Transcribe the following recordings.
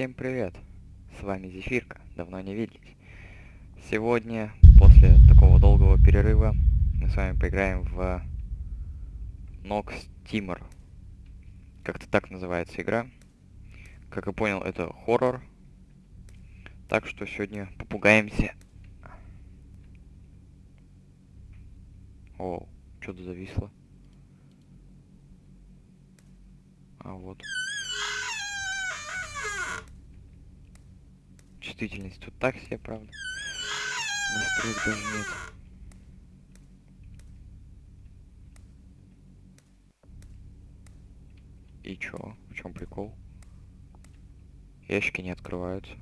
Всем привет! С вами Зефирка, давно не виделись. Сегодня, после такого долгого перерыва, мы с вами поиграем в Nox Timor. Как-то так называется игра. Как я понял, это хоррор. Так что сегодня попугаемся. О, что-то зависло. А вот. Чувствительность тут так себе, правда. Настроек даже нет. И чё? В чем прикол? Ящики не открываются.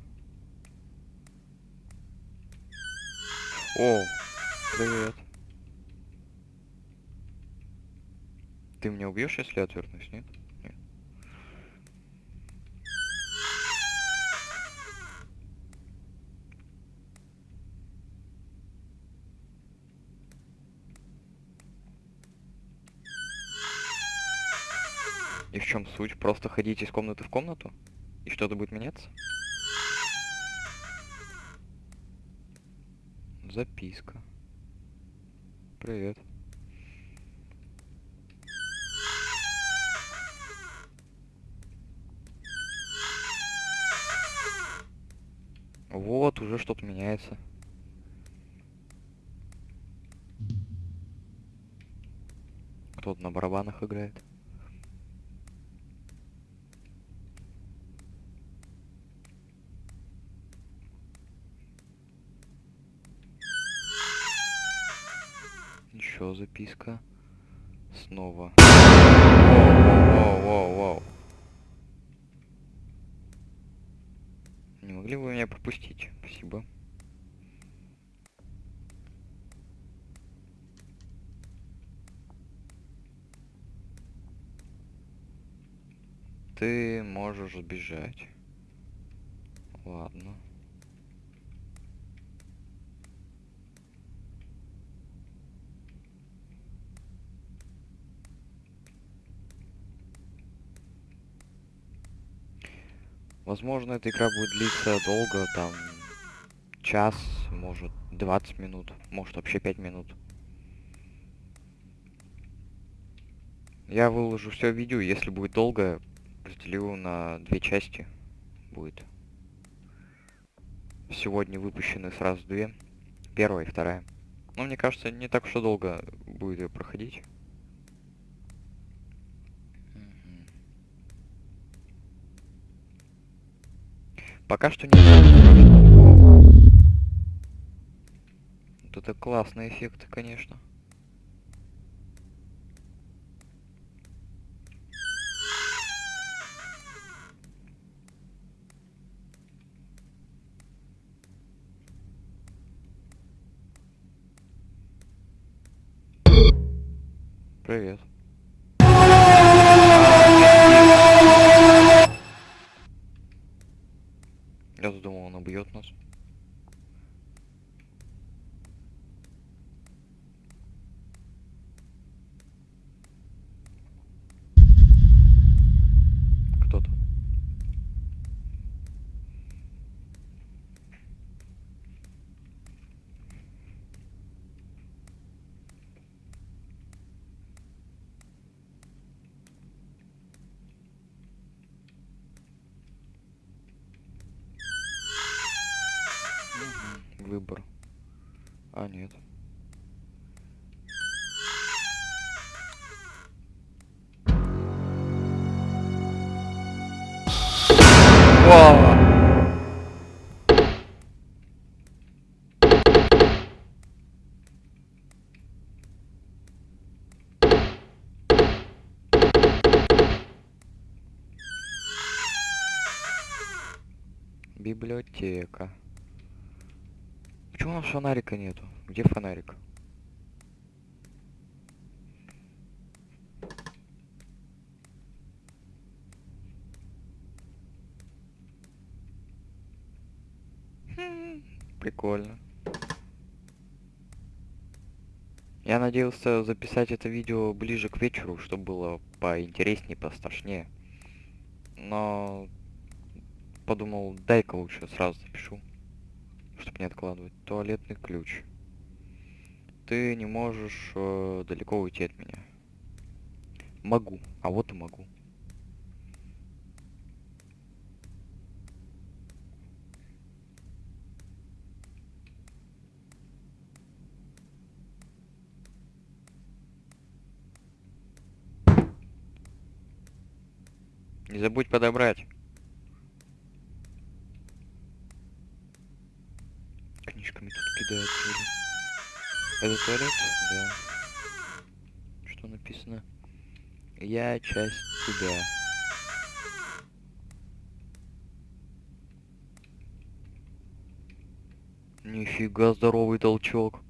О, привет. Ты меня убьешь, если отвернусь, нет? Нет. И в чем суть? Просто ходить из комнаты в комнату? И что-то будет меняться? Записка. Привет. Вот, уже что-то меняется. Кто-то на барабанах играет. Еще записка. Снова. Воу-воу-воу-воу. Не могли бы меня пропустить? Спасибо. Ты можешь сбежать. Ладно. Возможно, эта игра будет длиться долго, там, час, может, 20 минут, может, вообще 5 минут. Я выложу все видео, если будет долго, разделю на две части. Будет. Сегодня выпущены сразу две. Первая и вторая. Но мне кажется, не так уж и долго будет ее проходить. Пока что не... Вот это классный эффект, конечно. Привет. Я думал, он убьет нас. А, нет. Вау! Библиотека. Почему у нас фонарика нету? Где фонарик? Хм, Прикольно. Я надеялся записать это видео ближе к вечеру, чтобы было поинтереснее, пострашнее. Но подумал, дай-ка лучше сразу запишу, чтобы не откладывать. Туалетный ключ. Ты не можешь э, далеко уйти от меня. Могу, а вот и могу. Не забудь подобрать. Книжками тут кидают. вроде. Это туалет? Да. Что написано? Я часть тебя. Нифига здоровый толчок.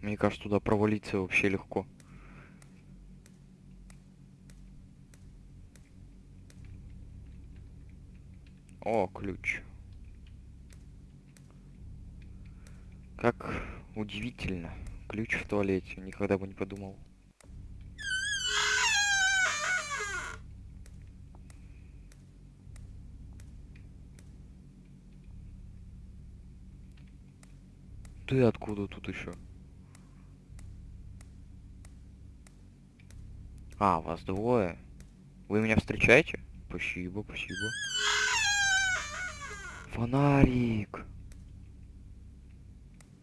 Мне кажется, туда провалиться вообще легко. О, ключ. Как удивительно. Ключ в туалете. Никогда бы не подумал. Ты откуда тут еще? А, вас двое. Вы меня встречаете? Спасибо, спасибо. Фонарик.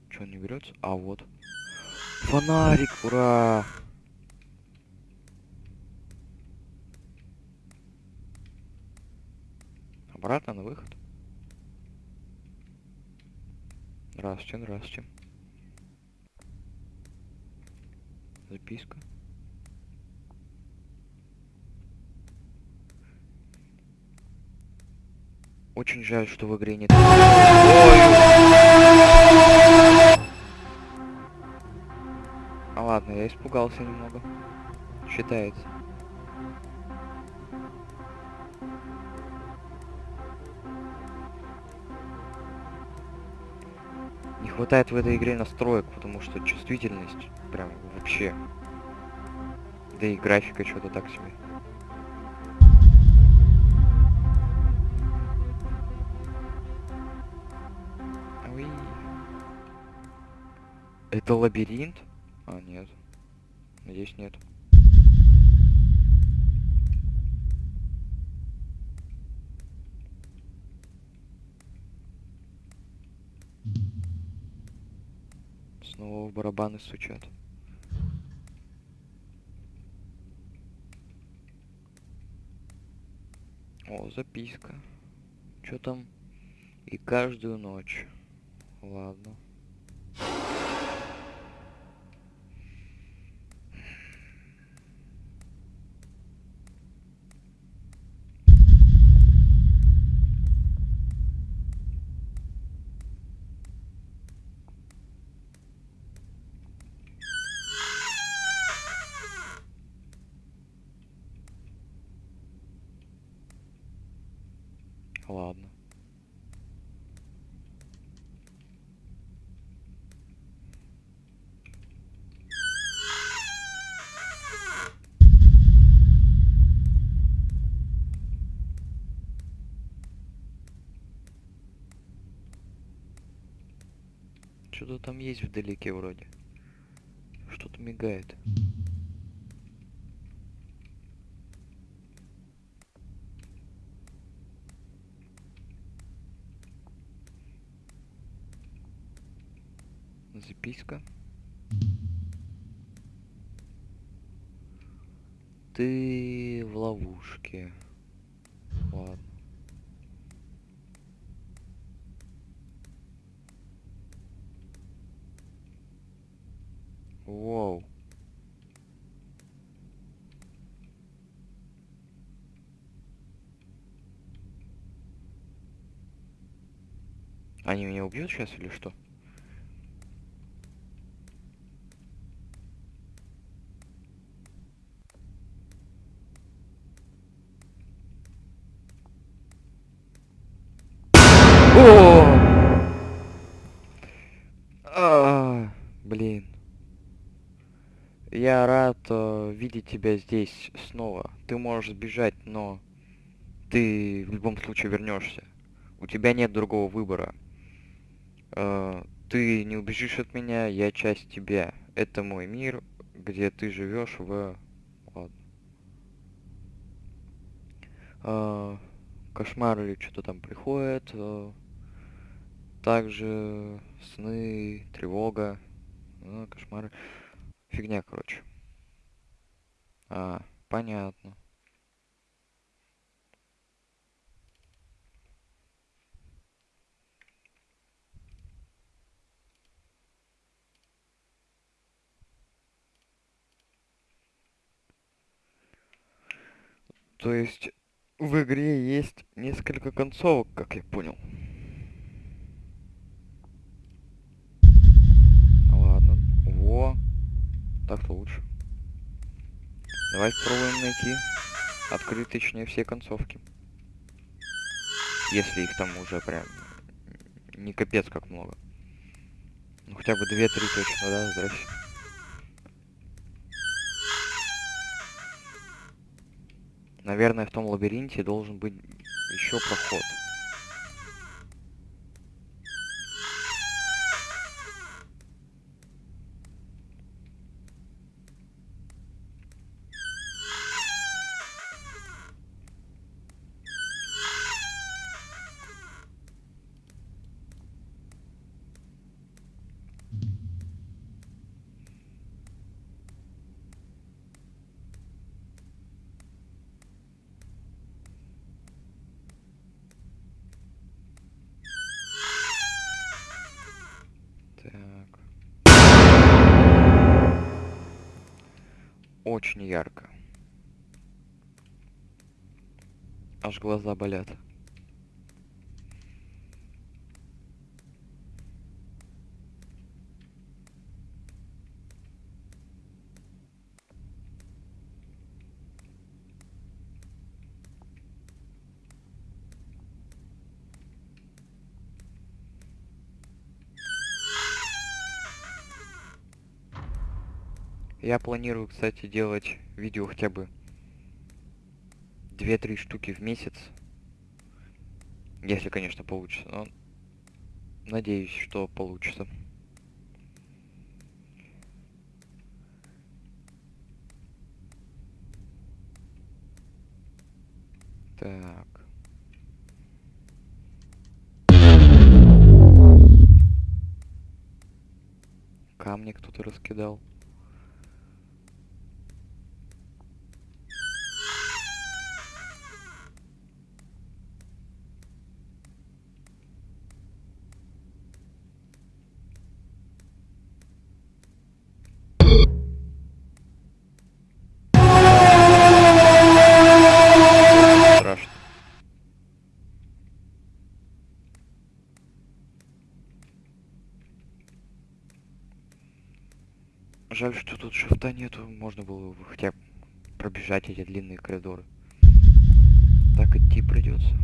Что не берется? А вот. Фонарик, ура! Обратно на выход. Здравствуйте, здравствуйте. Записка. Очень жаль, что в игре нет... Ой! А ладно, я испугался немного. Считается. Не хватает в этой игре настроек, потому что чувствительность прям вообще. Да и графика что-то так себе. Это лабиринт? А, нет. Надеюсь, нет. Снова в барабаны стучат. О, записка. Что там? И каждую ночь. Ладно. Что-то там есть вдалеке вроде. Что-то мигает. Записка. Ты в ловушке. Ладно. Воу. Они меня убьют сейчас или что? Блин. Я рад э, видеть тебя здесь снова. Ты можешь сбежать, но ты в любом случае вернешься. У тебя нет другого выбора. Э, ты не убежишь от меня, я часть тебя. Это мой мир, где ты живешь в... Ладно. Э, кошмар или что-то там приходит. Э, также сны, тревога, э, кошмары. Фигня, короче. А, понятно. То есть в игре есть несколько концовок, как я понял. Ладно. Во. Так-то лучше. Давай попробуем найти. Открыть, точнее, все концовки. Если их там уже прям не капец как много. Ну хотя бы две-три точно, да, здрасте. Наверное, в том лабиринте должен быть еще проход. Очень ярко. Аж глаза болят. Я планирую, кстати, делать видео хотя бы 2-3 штуки в месяц. Если, конечно, получится. Но надеюсь, что получится. Так. Камни кто-то раскидал. Жаль, что тут шифта нету. Можно было бы хотя бы пробежать эти длинные коридоры. Так идти придется.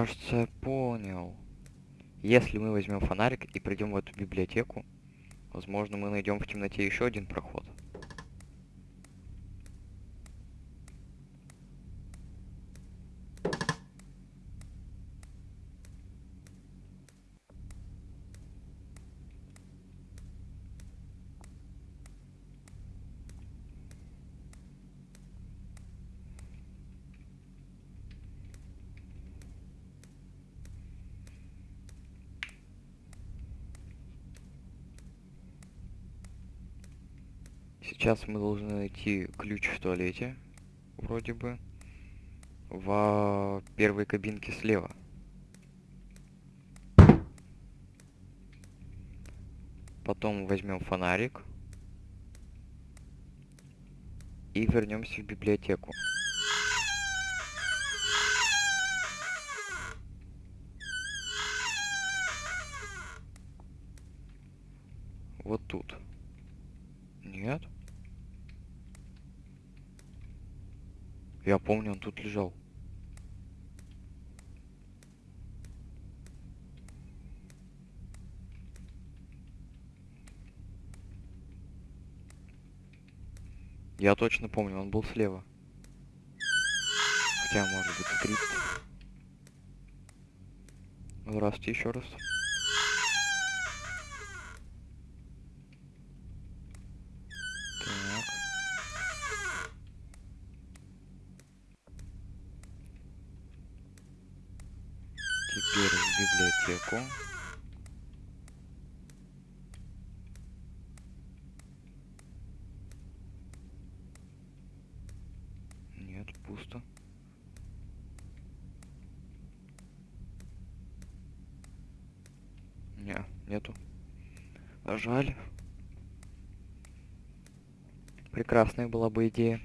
Кажется, я понял. Если мы возьмем фонарик и придем в эту библиотеку, возможно, мы найдем в темноте еще один проход. Сейчас мы должны найти ключ в туалете, вроде бы, в первой кабинке слева. Потом возьмем фонарик. И вернемся в библиотеку. Вот тут. Нет? Я помню, он тут лежал. Я точно помню, он был слева. Хотя, может быть, скрипт. Здравствуйте еще раз. Так. Теперь в библиотеку. Нет, пусто. Не, нету. А Жаль. Прекрасная была бы идея.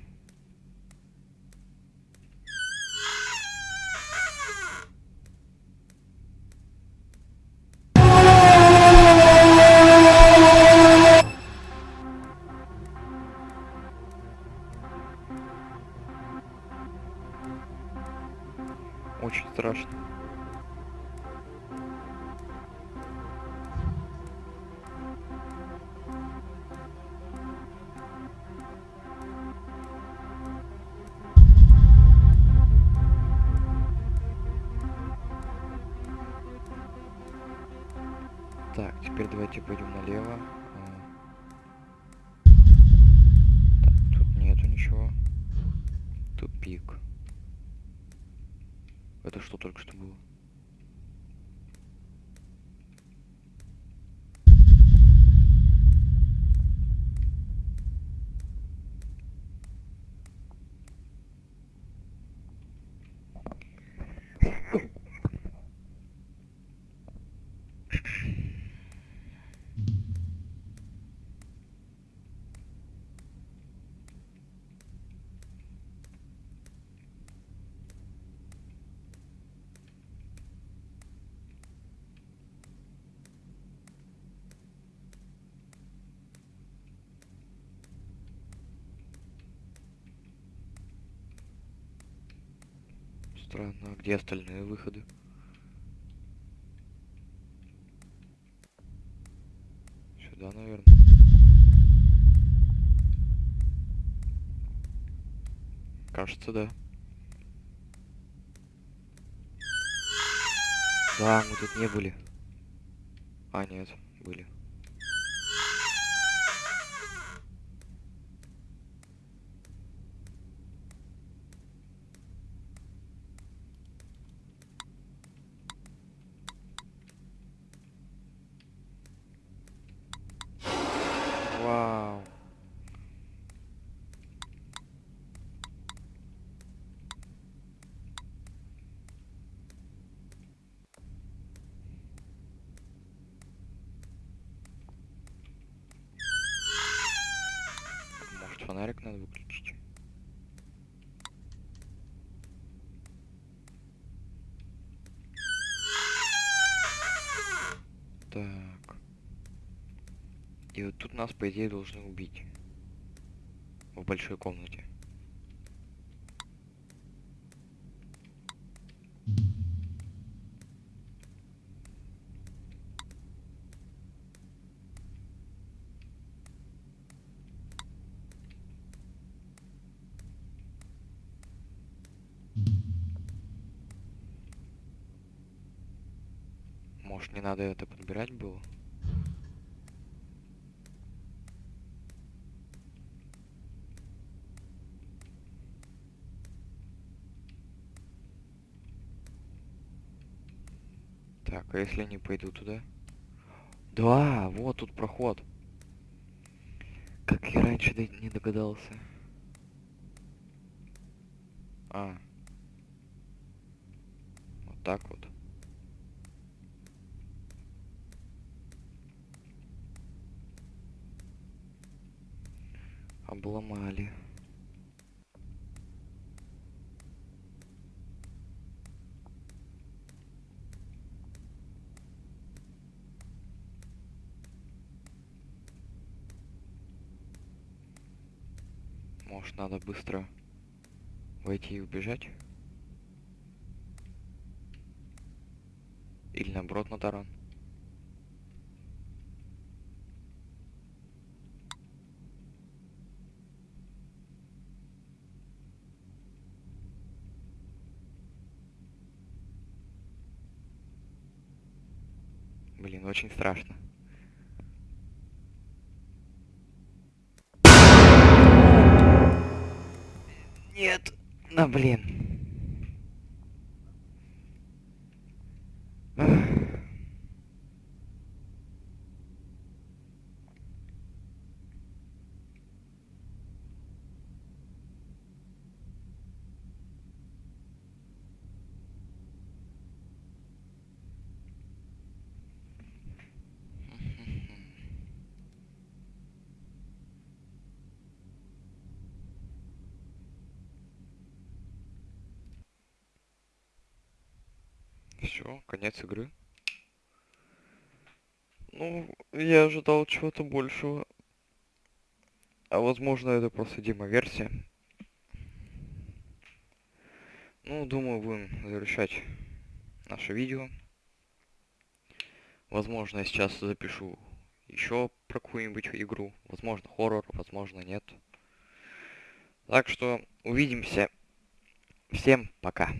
Это что только что было? Странно, а где остальные выходы? Сюда, наверное. Кажется, да. Да, мы тут не были. А, нет, были. Вау. Может фонарик надо выключить? Так. Тут нас, по идее, должны убить. В большой комнате. Может, не надо это подбирать было? Так, а если не пойду туда? Да, вот тут проход. Как я раньше не догадался. А. Вот так вот. Обломали. Может, надо быстро войти и убежать? Или наоборот на таран? Блин, очень страшно. Да блин. Все, конец игры. Ну, я ожидал чего-то большего. А возможно, это просто демо-версия. Ну, думаю, будем завершать наше видео. Возможно, я сейчас запишу еще про какую-нибудь игру. Возможно, хоррор, возможно, нет. Так что увидимся. Всем пока.